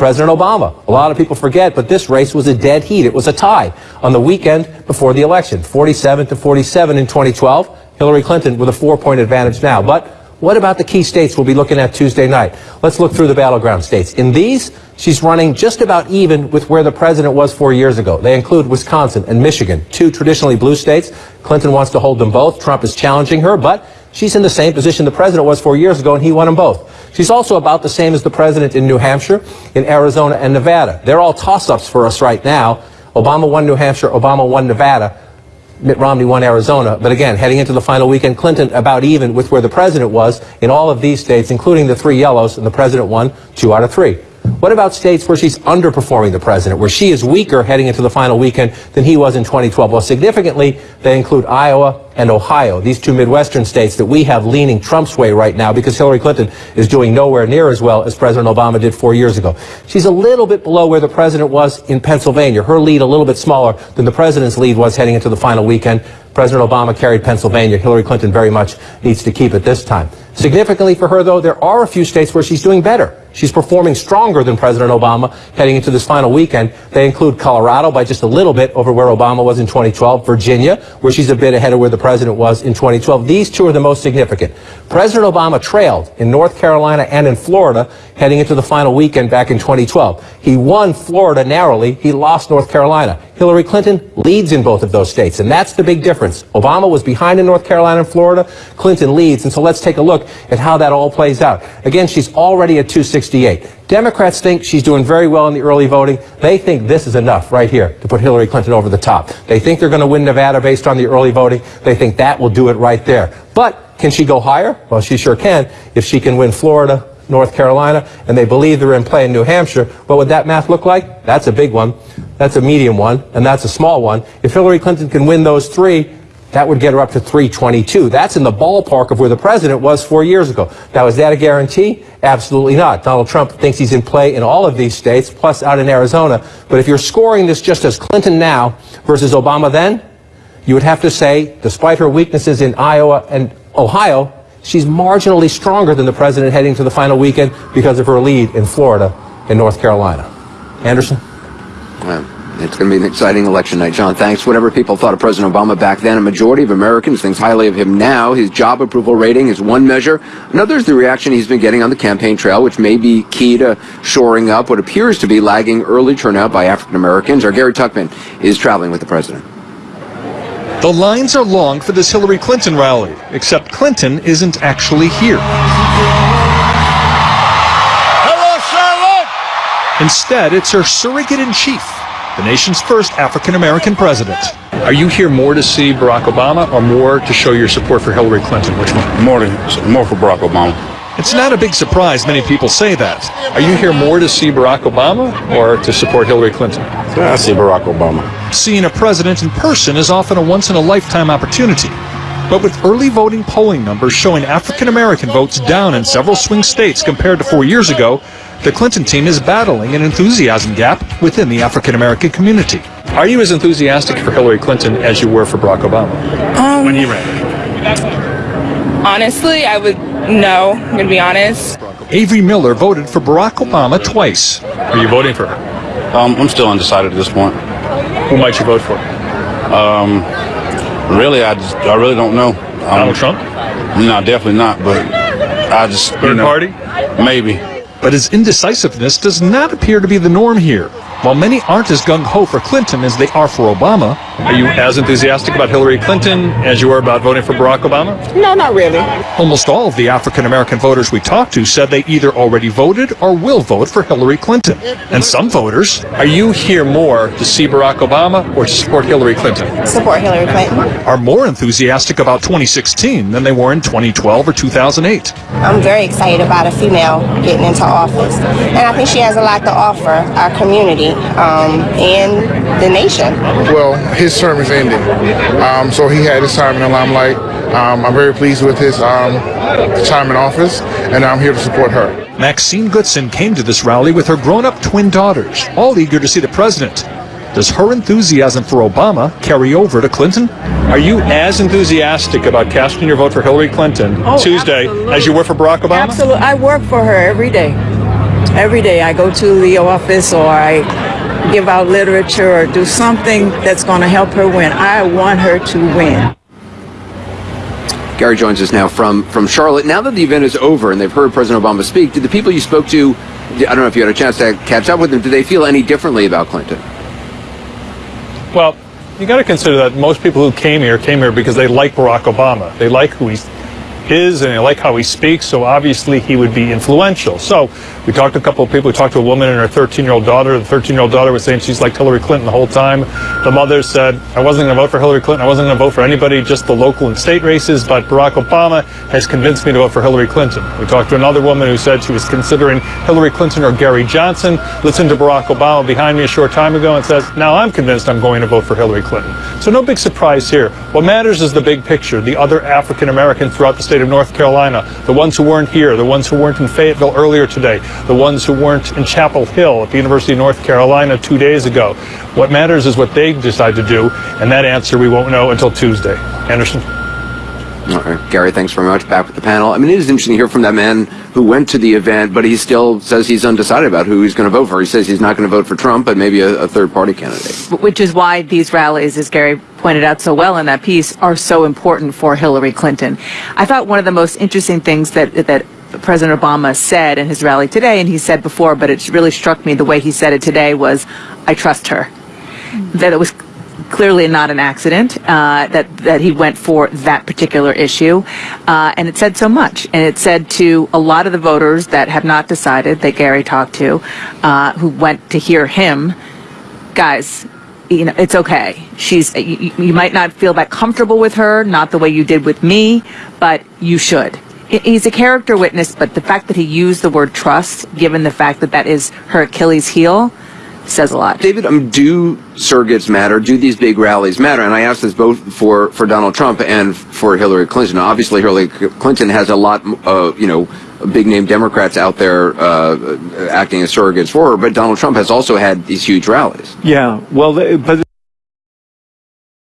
President Obama. A lot of people forget, but this race was a dead heat. It was a tie on the weekend before the election, 47 to 47 in 2012. Hillary Clinton with a four-point advantage now. But what about the key states we'll be looking at Tuesday night? Let's look through the battleground states. In these, she's running just about even with where the president was four years ago. They include Wisconsin and Michigan, two traditionally blue states. Clinton wants to hold them both. Trump is challenging her, but she's in the same position the president was four years ago, and he won them both. She's also about the same as the president in New Hampshire, in Arizona, and Nevada. They're all toss-ups for us right now. Obama won New Hampshire, Obama won Nevada. Mitt Romney won Arizona. But again, heading into the final weekend, Clinton about even with where the president was in all of these states, including the three yellows, and the president won two out of three. What about states where she's underperforming the president, where she is weaker heading into the final weekend than he was in 2012? Well, significantly, they include Iowa and Ohio, these two Midwestern states that we have leaning Trump's way right now because Hillary Clinton is doing nowhere near as well as President Obama did four years ago. She's a little bit below where the president was in Pennsylvania. Her lead a little bit smaller than the president's lead was heading into the final weekend. President Obama carried Pennsylvania. Hillary Clinton very much needs to keep it this time. Significantly for her, though, there are a few states where she's doing better. She's performing stronger than President Obama heading into this final weekend. They include Colorado by just a little bit over where Obama was in 2012, Virginia, where she's a bit ahead of where the president was in 2012. These two are the most significant. President Obama trailed in North Carolina and in Florida heading into the final weekend back in 2012. He won Florida narrowly. He lost North Carolina. Hillary Clinton leads in both of those states, and that's the big difference. Obama was behind in North Carolina and Florida. Clinton leads, and so let's take a look at how that all plays out. Again, she's already at 268. Democrats think she's doing very well in the early voting. They think this is enough right here to put Hillary Clinton over the top. They think they're going to win Nevada based on the early voting. They think that will do it right there. But can she go higher? Well, she sure can if she can win Florida, North Carolina, and they believe they're in play in New Hampshire. What would that math look like? That's a big one. That's a medium one, and that's a small one. If Hillary Clinton can win those three, that would get her up to 322. That's in the ballpark of where the president was four years ago. Now, is that a guarantee? Absolutely not. Donald Trump thinks he's in play in all of these states, plus out in Arizona. But if you're scoring this just as Clinton now versus Obama then, you would have to say, despite her weaknesses in Iowa and Ohio, she's marginally stronger than the president heading to the final weekend because of her lead in Florida and North Carolina. Anderson? Well, it's going to be an exciting election night. John, thanks. Whatever people thought of President Obama back then, a majority of Americans thinks highly of him now. His job approval rating is one measure. Another is the reaction he's been getting on the campaign trail, which may be key to shoring up what appears to be lagging early turnout by African Americans. Our Gary Tuchman is traveling with the president. The lines are long for this Hillary Clinton rally, except Clinton isn't actually here. Hello, Charlotte! Instead, it's her surrogate in chief, the nation's first African American president. Are you here more to see Barack Obama or more to show your support for Hillary Clinton? Which one? More, than, more for Barack Obama. It's not a big surprise many people say that. Are you here more to see Barack Obama or to support Hillary Clinton? I see Barack Obama. Seeing a president in person is often a once in a lifetime opportunity. But with early voting polling numbers showing African American votes down in several swing states compared to four years ago, the Clinton team is battling an enthusiasm gap within the African American community. Are you as enthusiastic for Hillary Clinton as you were for Barack Obama Um, when he ran? honestly, I would no. I'm gonna be honest. Avery Miller voted for Barack Obama twice. Are you voting for her? Um, I'm still undecided at this point. Who might you vote for? Um, really, I just, I really don't know. Um, Donald Trump? No, definitely not. But I just, you Third know, party? maybe. But his indecisiveness does not appear to be the norm here. While many aren't as gung-ho for Clinton as they are for Obama, are you as enthusiastic about Hillary Clinton as you were about voting for Barack Obama? No, not really. Almost all of the African American voters we talked to said they either already voted or will vote for Hillary Clinton. And some voters, are you here more to see Barack Obama or to support Hillary Clinton? Support Hillary Clinton. Are more enthusiastic about 2016 than they were in 2012 or 2008. I'm very excited about a female getting into office, and I think she has a lot to offer our community um, and the nation. Well, his term is ending, um, so he had his time in the limelight. Um, I'm very pleased with his um, time in office, and I'm here to support her. Maxine Goodson came to this rally with her grown-up twin daughters, all eager to see the president. Does her enthusiasm for Obama carry over to Clinton? Are you as enthusiastic about casting your vote for Hillary Clinton Oh, Tuesday absolutely. as you were for Barack Obama? Absolutely. I work for her every day. every day I go to the office or I give out literature or do something that's going to help her win. I want her to win. Gary joins us now from, from Charlotte. Now that the event is over and they've heard President Obama speak, did the people you spoke to, I don't know if you had a chance to catch up with them, did they feel any differently about Clinton? Well, you got to consider that most people who came here came here because they like Barack Obama. They like who he is and I like how he speaks, so obviously he would be influential. So we talked to a couple of people. We talked to a woman and her 13-year-old daughter. The 13-year-old daughter was saying she's like Hillary Clinton the whole time. The mother said, I wasn't going to vote for Hillary Clinton. I wasn't going to vote for anybody, just the local and state races, but Barack Obama has convinced me to vote for Hillary Clinton. We talked to another woman who said she was considering Hillary Clinton or Gary Johnson, listened to Barack Obama behind me a short time ago and says, now I'm convinced I'm going to vote for Hillary Clinton. So no big surprise here. What matters is the big picture, the other African Americans throughout the state of North Carolina, the ones who weren't here, the ones who weren't in Fayetteville earlier today, the ones who weren't in Chapel Hill at the University of North Carolina two days ago. What matters is what they decide to do, and that answer we won't know until Tuesday. Anderson? Gary, thanks very much. Back with the panel. I mean, it is interesting to hear from that man who went to the event, but he still says he's undecided about who he's going to vote for. He says he's not going to vote for Trump, but maybe a, a third party candidate. Which is why these rallies, as Gary pointed out so well in that piece, are so important for Hillary Clinton. I thought one of the most interesting things that that President Obama said in his rally today, and he said before, but it really struck me the way he said it today was, I trust her. That it was clearly not an accident uh, that that he went for that particular issue, uh, and it said so much. And it said to a lot of the voters that have not decided that Gary talked to, uh, who went to hear him, guys. You know, it's okay. She's. You, you might not feel that comfortable with her, not the way you did with me, but you should. He's a character witness, but the fact that he used the word trust, given the fact that that is her Achilles heel, says a lot. David, um, do surrogates matter? Do these big rallies matter? And I ask this both for, for Donald Trump and for Hillary Clinton. Obviously, Hillary Clinton has a lot, uh, you know, big name Democrats out there uh, acting as surrogates for her, but Donald Trump has also had these huge rallies. Yeah, well, but.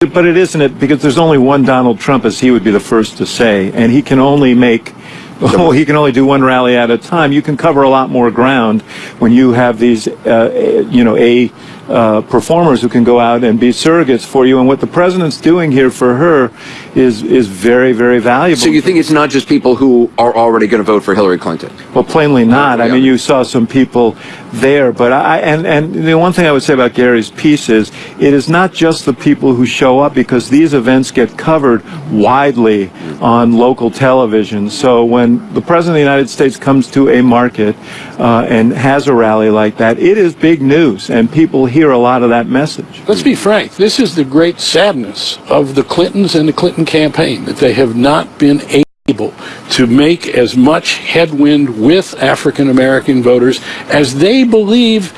But it isn't it because there's only one Donald Trump, as he would be the first to say, and he can only make Oh, he can only do one rally at a time. You can cover a lot more ground when you have these, uh, you know, a uh, performers who can go out and be surrogates for you. And what the president's doing here for her is is very, very valuable. So you think it's not just people who are already going to vote for Hillary Clinton? Well, plainly not. I mean, you saw some people there, but I and and the one thing I would say about Gary's piece is it is not just the people who show up because these events get covered widely on local television. So when the president of the United States comes to a market uh, and has a rally like that, it is big news, and people hear a lot of that message. Let's be frank. This is the great sadness of the Clintons and the Clinton campaign that they have not been able to make as much headwind with African American voters as they believe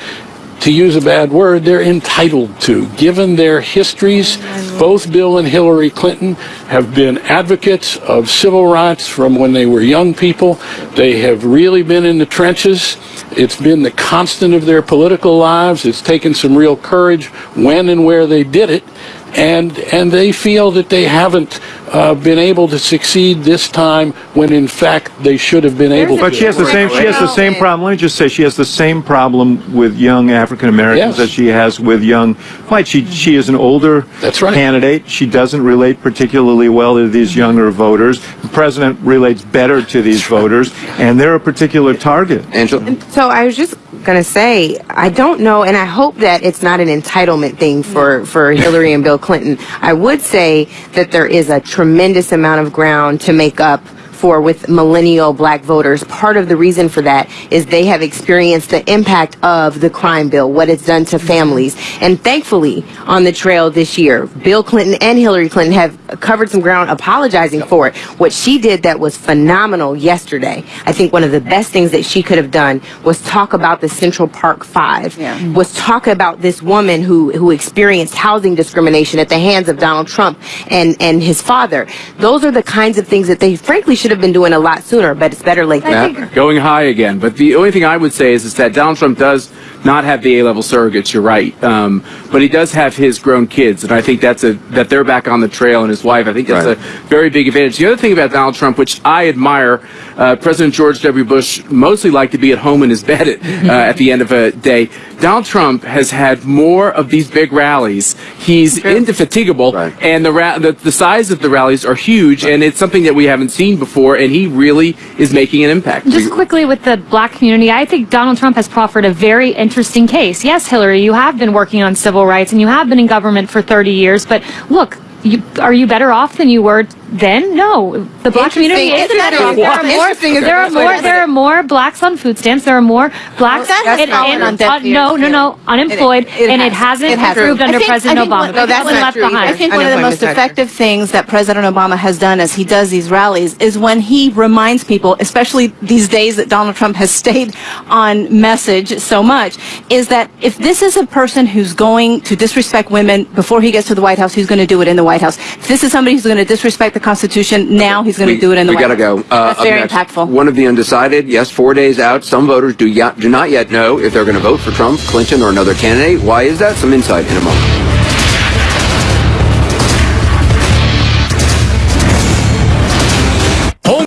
to use a bad word, they're entitled to. Given their histories, both Bill and Hillary Clinton have been advocates of civil rights from when they were young people. They have really been in the trenches. It's been the constant of their political lives. It's taken some real courage when and where they did it and and they feel that they haven't uh, been able to succeed this time when in fact they should have been able But to. she has the same she has the same problem. Let me just say she has the same problem with young African Americans Yes. as she has with young white. She she is an older That's right. candidate. She doesn't relate particularly well to these younger voters. The president relates better to these voters, and they're a particular target. Angela? So I was just going to say, I don't know, and I hope that it's not an entitlement thing for, for Hillary and Bill Clinton. I would say that there is a tremendous amount of ground to make up for with millennial black voters. Part of the reason for that is they have experienced the impact of the crime bill, what it's done to families. And thankfully, on the trail this year, Bill Clinton and Hillary Clinton have covered some ground apologizing for it. What she did that was phenomenal yesterday. I think one of the best things that she could have done was talk about the Central Park Five, was talk about this woman who, who experienced housing discrimination at the hands of Donald Trump and, and his father. Those are the kinds of things that they frankly should have been doing a lot sooner, but it's better late than never. going high again. But the only thing I would say is, is that Donald Trump does not have the A-level surrogates. You're right, um, but he does have his grown kids, and I think that's a that they're back on the trail and his wife. I think that's Right. a very big advantage. The other thing about Donald Trump, which I admire. uh, President George W. Bush mostly liked to be at home in his bed at, uh, at the end of a day. Donald Trump has had more of these big rallies. He's indefatigable, and the, ra- the the size of the rallies are huge, and it's something that we haven't seen before. And he really is making an impact. Just quickly with the black community, I think Donald Trump has proffered a very interesting case. Yes, Hillary, you have been working on civil rights and you have been in government for 30 years, but look, you, are you better off than you were then? No, the black community is better off. There are more. There are more. There are more blacks on food stamps. There are more blacks That's and, not and- on deaf uh, no, no, no, unemployed, It- it and it has. hasn't It has. improved I under think- President think Obama. what- no, that's not left true behind. I think one of the most effective things that President Obama has done as he does these rallies is when he reminds people, especially these days that Donald Trump has stayed on message so much, is that if this is a person who's going to disrespect women before he gets to the White House, he's going to do it in the White House. This is somebody who's going to disrespect the Constitution, now he's going to do it in the white we White gotta House. go. Uh, That's very next, impactful. One of the undecided. Yes, four days out. Some voters do, do not yet know if they're going to vote for Trump, Clinton, or another candidate. Why is that? Some insight in a moment.